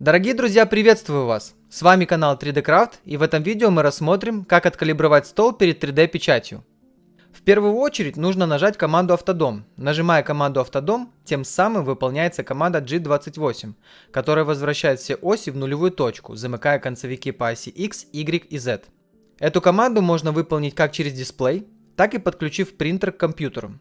Дорогие друзья, приветствую вас! С вами канал 3D Craft и в этом видео мы рассмотрим, как откалибровать стол перед 3D печатью. В первую очередь нужно нажать команду автодом. Нажимая команду автодом, тем самым выполняется команда G28, которая возвращает все оси в нулевую точку, замыкая концевики по оси X, Y и Z. Эту команду можно выполнить как через дисплей, так и подключив принтер к компьютеру.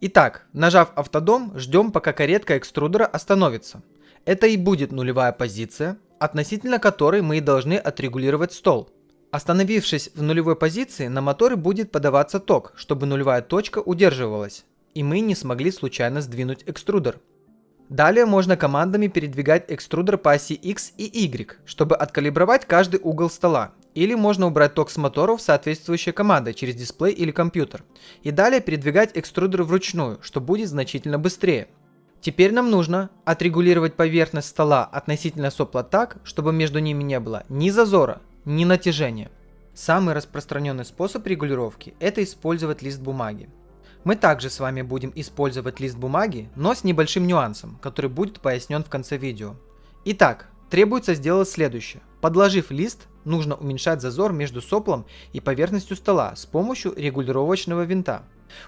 Итак, нажав автодом, ждем пока каретка экструдера остановится. Это и будет нулевая позиция, относительно которой мы и должны отрегулировать стол. Остановившись в нулевой позиции, на моторе будет подаваться ток, чтобы нулевая точка удерживалась, и мы не смогли случайно сдвинуть экструдер. Далее можно командами передвигать экструдер по оси X и Y, чтобы откалибровать каждый угол стола. Или можно убрать ток с моторов соответствующей командой через дисплей или компьютер. И далее передвигать экструдер вручную, что будет значительно быстрее. Теперь нам нужно отрегулировать поверхность стола относительно сопла так, чтобы между ними не было ни зазора, ни натяжения. Самый распространенный способ регулировки – это использовать лист бумаги. Мы также с вами будем использовать лист бумаги, но с небольшим нюансом, который будет пояснен в конце видео. Итак, требуется сделать следующее. Подложив лист, нужно уменьшать зазор между соплом и поверхностью стола с помощью регулировочного винта.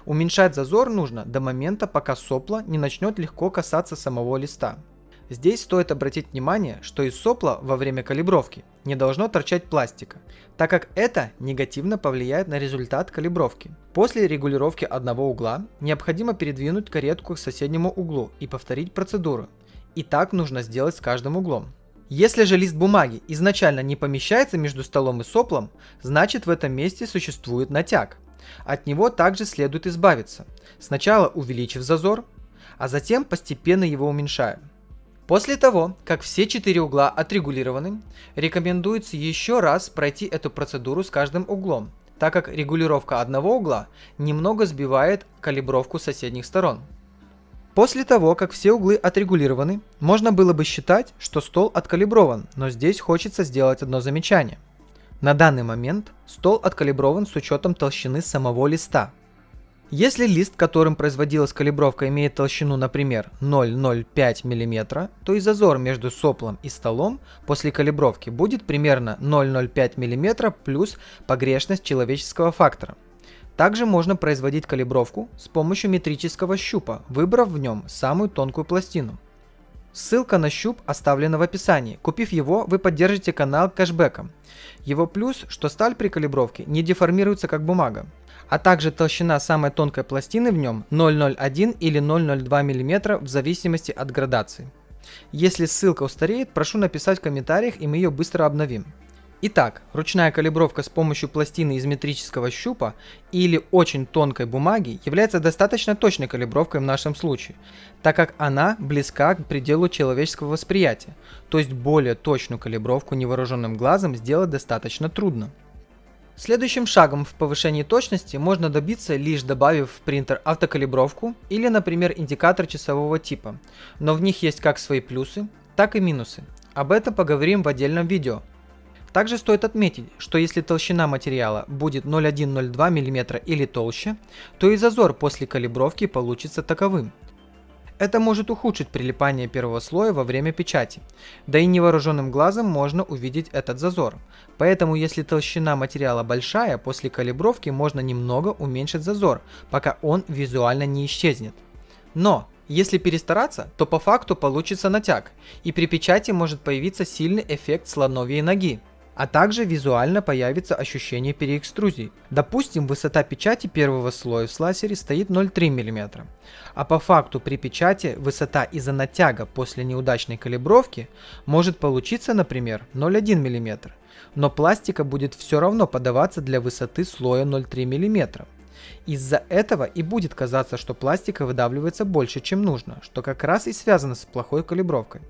Уменьшать зазор нужно до момента, пока сопло не начнет легко касаться самого листа. Здесь стоит обратить внимание, что из сопла во время калибровки не должно торчать пластика, так как это негативно повлияет на результат калибровки. После регулировки одного угла необходимо передвинуть каретку к соседнему углу и повторить процедуру. И так нужно сделать с каждым углом. Если же лист бумаги изначально не помещается между столом и соплом, значит в этом месте существует натяг. От него также следует избавиться, сначала увеличив зазор, а затем постепенно его уменьшая. После того, как все четыре угла отрегулированы, рекомендуется еще раз пройти эту процедуру с каждым углом, так как регулировка одного угла немного сбивает калибровку соседних сторон. После того, как все углы отрегулированы, можно было бы считать, что стол откалиброван, но здесь хочется сделать одно замечание. На данный момент стол откалиброван с учетом толщины самого листа, если лист, которым производилась калибровка, имеет толщину, например, 0,05 мм, то и зазор между соплом и столом после калибровки будет примерно 0,05 мм плюс погрешность человеческого фактора. Также можно производить калибровку с помощью метрического щупа, выбрав в нем самую тонкую пластину. Ссылка на щуп оставлена в описании. Купив его, вы поддержите канал кэшбэком. Его плюс, что сталь при калибровке не деформируется как бумага а также толщина самой тонкой пластины в нем 0,01 или 0,02 мм в зависимости от градации. Если ссылка устареет, прошу написать в комментариях и мы ее быстро обновим. Итак, ручная калибровка с помощью пластины из метрического щупа или очень тонкой бумаги является достаточно точной калибровкой в нашем случае, так как она близка к пределу человеческого восприятия, то есть более точную калибровку невооруженным глазом сделать достаточно трудно. Следующим шагом в повышении точности можно добиться лишь добавив в принтер автокалибровку или, например, индикатор часового типа, но в них есть как свои плюсы, так и минусы. Об этом поговорим в отдельном видео. Также стоит отметить, что если толщина материала будет 0,1-0,2 мм или толще, то и зазор после калибровки получится таковым – это может ухудшить прилипание первого слоя во время печати, да и невооруженным глазом можно увидеть этот зазор. Поэтому если толщина материала большая, после калибровки можно немного уменьшить зазор, пока он визуально не исчезнет. Но если перестараться, то по факту получится натяг, и при печати может появиться сильный эффект слоновьей ноги а также визуально появится ощущение переэкструзии. Допустим, высота печати первого слоя в слайсере стоит 0,3 мм, а по факту при печати высота из-за натяга после неудачной калибровки может получиться, например, 0,1 мм, но пластика будет все равно подаваться для высоты слоя 0,3 мм. Из-за этого и будет казаться, что пластика выдавливается больше, чем нужно, что как раз и связано с плохой калибровкой.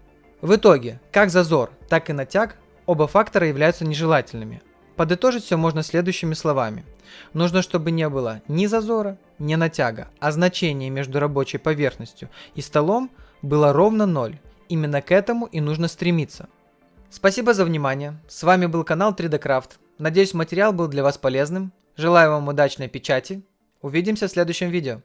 В итоге, как зазор, так и натяг Оба фактора являются нежелательными. Подытожить все можно следующими словами. Нужно, чтобы не было ни зазора, ни натяга, а значение между рабочей поверхностью и столом было ровно 0. Именно к этому и нужно стремиться. Спасибо за внимание. С вами был канал 3D Craft. Надеюсь материал был для вас полезным. Желаю вам удачной печати. Увидимся в следующем видео.